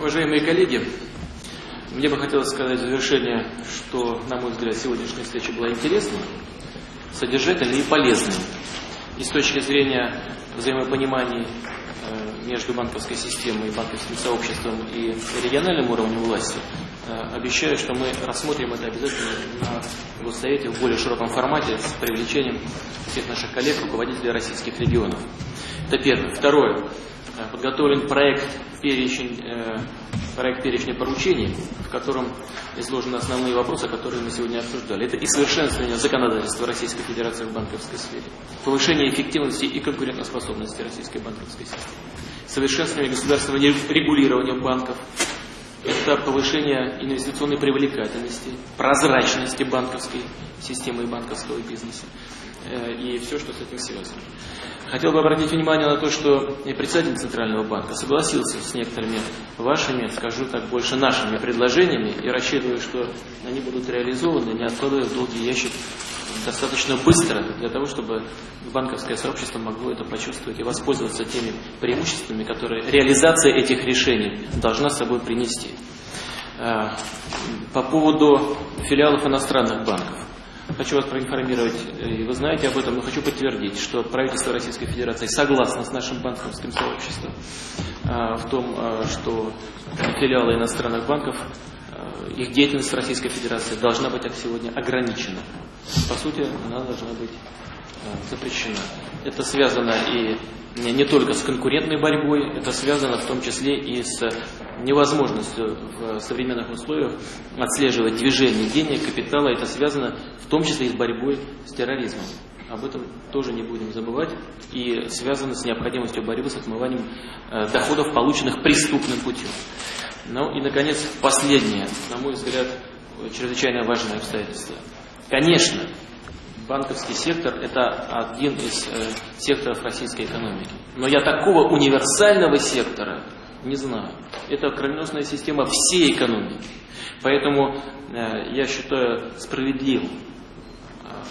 Уважаемые коллеги, мне бы хотелось сказать в завершение, что, на мой взгляд, сегодняшняя встреча была интересной, содержательной и полезной. И с точки зрения взаимопонимания э, между банковской системой банковским сообществом и региональным уровнем власти, э, обещаю, что мы рассмотрим это обязательно на Госсовете в более широком формате с привлечением всех наших коллег, руководителей российских регионов. Это первое. Второе. Э, подготовлен проект перечень, э, проект перечня поручений, в котором изложены основные вопросы, которые мы сегодня обсуждали. Это и совершенствование законодательства Российской Федерации в банковской сфере, повышение эффективности и конкурентоспособности российской банковской системы, совершенствование государственного регулирования банков, это повышение инвестиционной привлекательности, прозрачности банковской системы и банковского бизнеса э, и все, что с этим связано. Хотел бы обратить внимание на то, что председатель Центрального банка согласился с некоторыми вашими, скажу так, больше нашими предложениями и рассчитываю, что они будут реализованы, не откладывая в долгий ящик достаточно быстро для того, чтобы банковское сообщество могло это почувствовать и воспользоваться теми преимуществами, которые реализация этих решений должна собой принести. А, по поводу филиалов иностранных банков. Хочу вас проинформировать, и вы знаете об этом, но хочу подтвердить, что правительство Российской Федерации согласно с нашим банковским сообществом а, в том, а, что филиалы иностранных банков, их деятельность в Российской Федерации должна быть как сегодня ограничена. По сути, она должна быть запрещена. Это связано и не только с конкурентной борьбой, это связано в том числе и с невозможностью в современных условиях отслеживать движение денег, капитала. Это связано в том числе и с борьбой с терроризмом. Об этом тоже не будем забывать. И связано с необходимостью борьбы с отмыванием э, доходов, полученных преступным путем. Ну и, наконец, последнее, на мой взгляд, чрезвычайно важное обстоятельство. Конечно, банковский сектор – это один из э, секторов российской экономики. Но я такого универсального сектора не знаю. Это кровеносная система всей экономики. Поэтому э, я считаю справедливым э,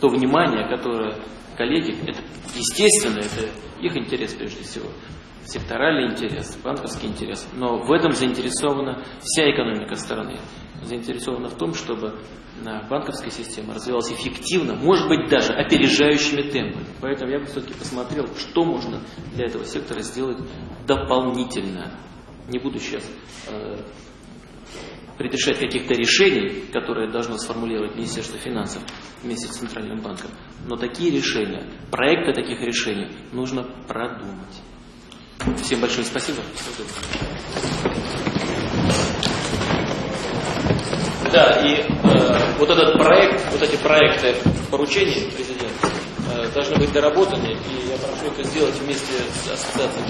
то внимание, которое коллеги, это естественно, это их интерес прежде всего, секторальный интерес, банковский интерес, но в этом заинтересована вся экономика страны. Заинтересована в том, чтобы банковская система развивалась эффективно, может быть даже опережающими темпами. Поэтому я бы все-таки посмотрел, что можно для этого сектора сделать дополнительно. Не буду сейчас э, предрешать каких-то решений, которые должно сформулировать Министерство финансов вместе с Центральным банком. Но такие решения, проекты таких решений нужно продумать. Всем большое спасибо. Да, и э, вот этот проект, вот эти проекты поручений президента э, должны быть доработаны, и я прошу это сделать вместе с ассоциацией.